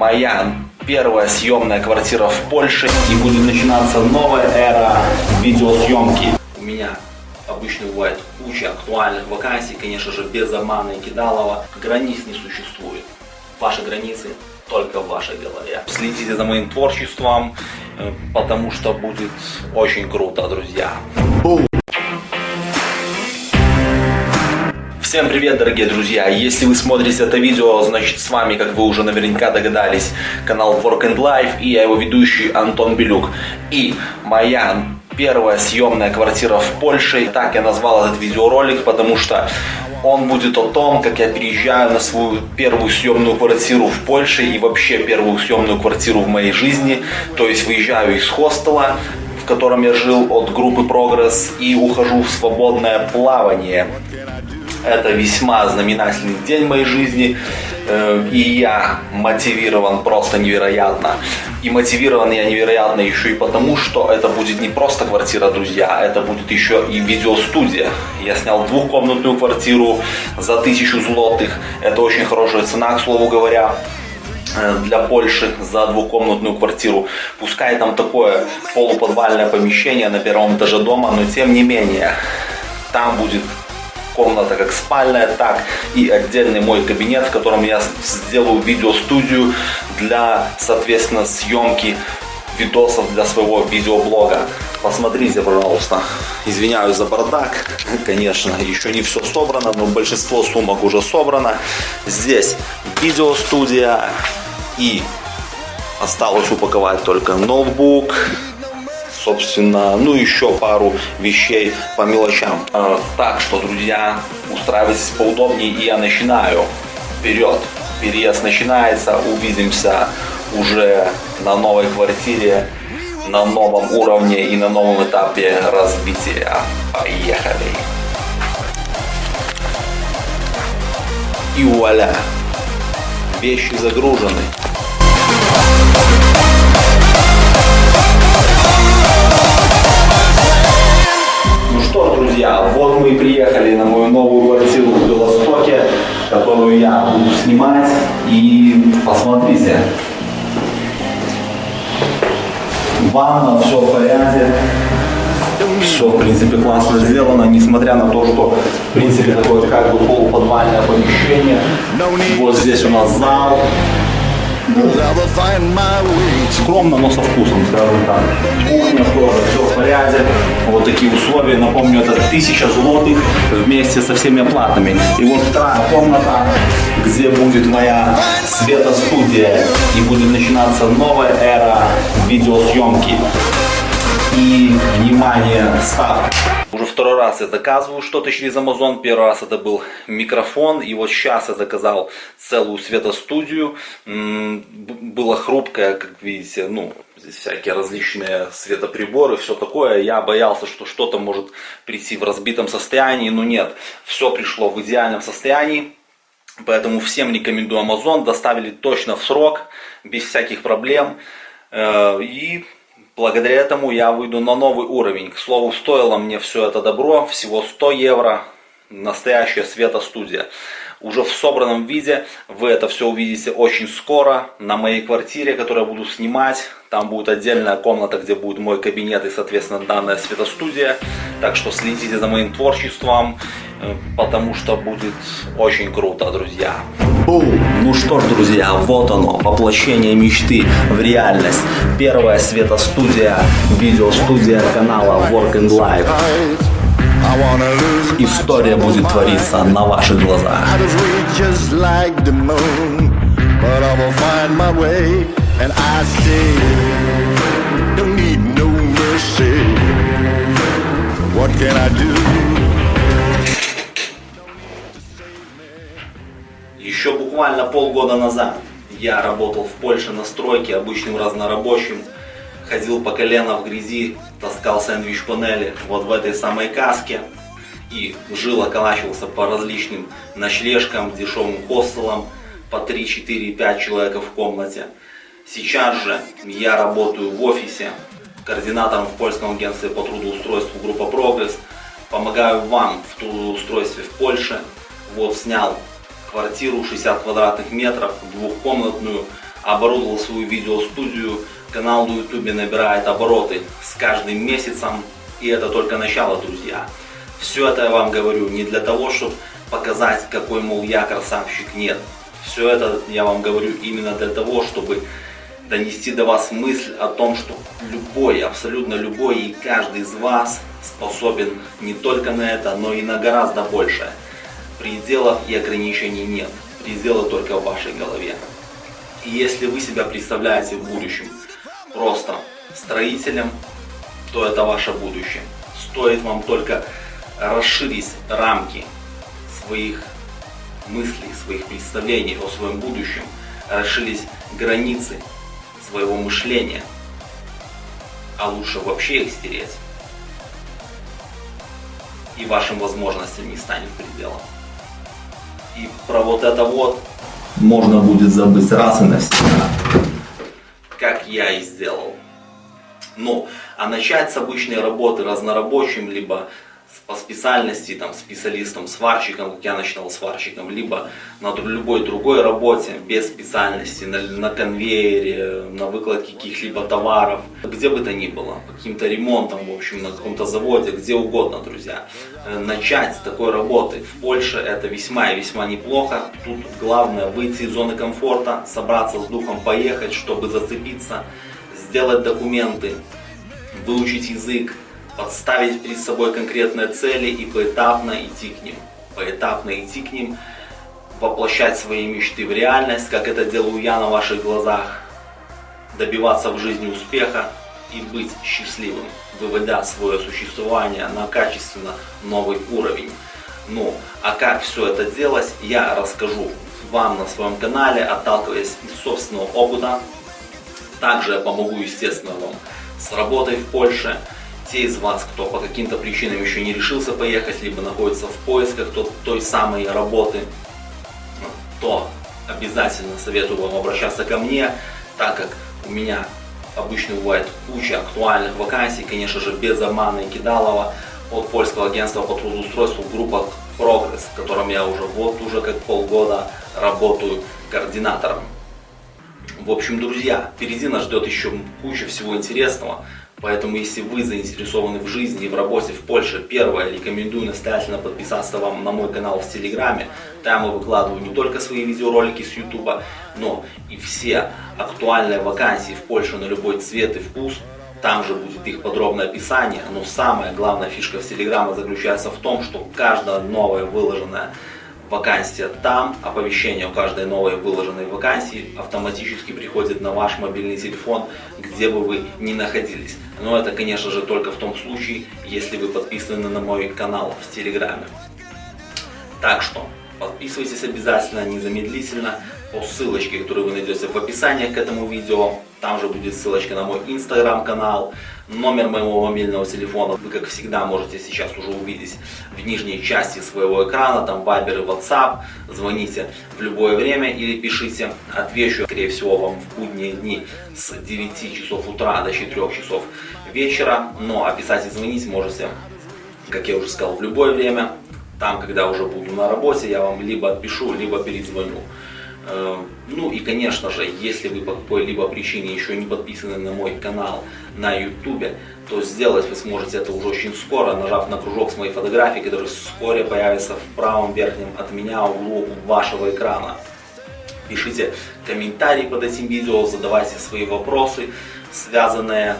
моя первая съемная квартира в Польше и будет начинаться новая эра видеосъемки. У меня обычно бывает куча актуальных вакансий, конечно же, без обмана и кидалова. Границ не существует. Ваши границы только в вашей голове. Следите за моим творчеством, э, потому что будет очень круто, друзья. Всем привет, дорогие друзья! Если вы смотрите это видео, значит с вами, как вы уже наверняка догадались, канал Work and Life и я его ведущий Антон Белюк. И моя первая съемная квартира в Польше. Так я назвал этот видеоролик, потому что он будет о том, как я переезжаю на свою первую съемную квартиру в Польше и вообще первую съемную квартиру в моей жизни. То есть выезжаю из хостела, в котором я жил от группы Прогресс и ухожу в свободное плавание. Это весьма знаменательный день в моей жизни. Э, и я мотивирован просто невероятно. И мотивирован я невероятно еще и потому, что это будет не просто квартира, друзья, это будет еще и видеостудия. Я снял двухкомнатную квартиру за тысячу злотых. Это очень хорошая цена, к слову говоря э, для Польши за двухкомнатную квартиру. Пускай там такое полуподвальное помещение на первом этаже дома, но тем не менее, там будет комната как спальная, так и отдельный мой кабинет, в котором я сделаю видеостудию для, соответственно, съемки видосов для своего видеоблога. Посмотрите, пожалуйста. Извиняюсь за бардак. Конечно, еще не все собрано, но большинство сумок уже собрано. Здесь видеостудия и осталось упаковать только ноутбук, собственно, ну еще пару вещей по мелочам. Э, так что, друзья, устраивайтесь поудобнее и я начинаю. Вперед! Переезд начинается, увидимся уже на новой квартире, на новом уровне и на новом этапе развития. Поехали! И вуаля! Вещи загружены. Что, друзья, вот мы и приехали на мою новую квартиру в Белостоке, которую я буду снимать. И посмотрите. Ванна, все в порядке. Все, в принципе, классно сделано, несмотря на то, что, в принципе, такое как бы полуподвальное помещение. Вот здесь у нас зал, Скромно, но со вкусом, скажем так. Кухня тоже, все в порядке. Вот такие условия. Напомню, это тысяча злотых вместе со всеми оплатами. И вот та комната, где будет моя светостудия. И будет начинаться новая эра видеосъемки. И, внимание, старт. Уже второй раз я заказываю что-то через Amazon. Первый раз это был микрофон. И вот сейчас я заказал целую светостудию. Было хрупкое, как видите, ну, здесь всякие различные светоприборы, все такое. Я боялся, что что-то может прийти в разбитом состоянии, но нет. Все пришло в идеальном состоянии. Поэтому всем рекомендую Amazon. Доставили точно в срок, без всяких проблем. Э, и Благодаря этому я выйду на новый уровень. К слову, стоило мне все это добро всего 100 евро. Настоящая светостудия. Уже в собранном виде вы это все увидите очень скоро на моей квартире, которую я буду снимать. Там будет отдельная комната, где будет мой кабинет и, соответственно, данная светостудия. Так что следите за моим творчеством, э, потому что будет очень круто, друзья. Ну что ж, друзья, вот оно, воплощение мечты в реальность. Первая светостудия, видеостудия канала Work and Life. История будет твориться на ваших глазах. What can I do? Еще буквально полгода назад я работал в Польше на стройке обычным разнорабочим. Ходил по колено в грязи, таскал сэндвич-панели вот в этой самой каске. И жил, околачивался по различным ночлежкам, дешевым хостелам, по 3, 4, 5 человек в комнате. Сейчас же я работаю в офисе, координатором в польском агентстве по трудоустройству группа Прогресс. Помогаю вам в трудоустройстве в Польше. Вот снял квартиру 60 квадратных метров, двухкомнатную, оборудовал свою видеостудию, канал на ютубе набирает обороты с каждым месяцем, и это только начало, друзья. Все это я вам говорю не для того, чтобы показать, какой, мол, я красавчик, нет. Все это я вам говорю именно для того, чтобы донести до вас мысль о том, что любой, абсолютно любой и каждый из вас способен не только на это, но и на гораздо большее. Пределов и ограничений нет. Пределы только в вашей голове. И если вы себя представляете в будущем просто строителем, то это ваше будущее. Стоит вам только расширить рамки своих мыслей, своих представлений о своем будущем, расширить границы своего мышления, а лучше вообще их стереть, и вашим возможностям не станет пределом. И про вот это вот можно будет забыть раз и навсегда, как я и сделал. Ну, а начать с обычной работы разнорабочим, либо по специальности, там, специалистом, сварщиком, как я начинал сварщиком, либо на любой другой работе, без специальности, на, на конвейере, на выкладке каких-либо товаров, где бы то ни было, каким-то ремонтом, в общем, на каком-то заводе, где угодно, друзья. Э, начать с такой работы в Польше это весьма и весьма неплохо. Тут главное выйти из зоны комфорта, собраться с духом, поехать, чтобы зацепиться, сделать документы, выучить язык, подставить перед собой конкретные цели и поэтапно идти к ним. Поэтапно идти к ним, воплощать свои мечты в реальность, как это делаю я на ваших глазах, добиваться в жизни успеха и быть счастливым, выводя свое существование на качественно новый уровень. Ну, а как все это делать, я расскажу вам на своем канале, отталкиваясь из собственного опыта. Также я помогу, естественно, вам с работой в Польше, те из вас, кто по каким-то причинам еще не решился поехать, либо находится в поисках той самой работы, то обязательно советую вам обращаться ко мне, так как у меня обычно бывает куча актуальных вакансий, конечно же, без обмана и кидалова от польского агентства по трудоустройству группа Progress, в котором я уже вот уже как полгода работаю координатором. В общем, друзья, впереди нас ждет еще куча всего интересного. Поэтому, если вы заинтересованы в жизни и в работе в Польше, первое, рекомендую настоятельно подписаться вам на мой канал в Телеграме. Там я выкладываю не только свои видеоролики с Ютуба, но и все актуальные вакансии в Польше на любой цвет и вкус. Там же будет их подробное описание, но самая главная фишка в Телеграме заключается в том, что каждая новая выложенная вакансия там, оповещение о каждой новой выложенной вакансии автоматически приходит на ваш мобильный телефон, где бы вы ни находились. Но это, конечно же, только в том случае, если вы подписаны на мой канал в Телеграме. Так что, подписывайтесь обязательно, незамедлительно, по ссылочке, которую вы найдете в описании к этому видео. Там же будет ссылочка на мой инстаграм-канал, номер моего мобильного телефона. Вы, как всегда, можете сейчас уже увидеть в нижней части своего экрана, там Viber и WhatsApp. Звоните в любое время или пишите. Отвечу, скорее всего, вам в будние дни с 9 часов утра до 4 часов вечера. Но описать и звонить можете, как я уже сказал, в любое время. Там, когда уже буду на работе, я вам либо отпишу, либо перезвоню. Э, ну и конечно же, если вы по какой-либо причине еще не подписаны на мой канал на YouTube, то сделать вы сможете это уже очень скоро, нажав на кружок с моей фотографией, который вскоре появится в правом верхнем от меня углу вашего экрана. Пишите комментарии под этим видео, задавайте свои вопросы, связанные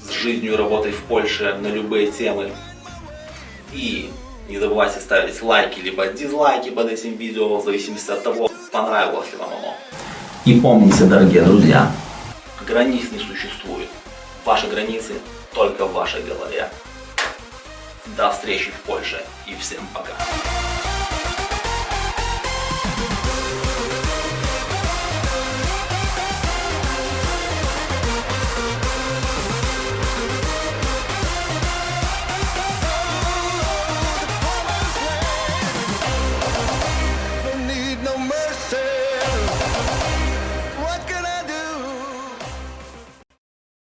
с жизнью и работой в Польше на любые темы. И не забывайте ставить лайки либо дизлайки под этим видео, в зависимости от того, понравилось ли вам оно. И помните, дорогие друзья, границ не существует. Ваши границы только в вашей голове. До встречи в Польше и всем пока.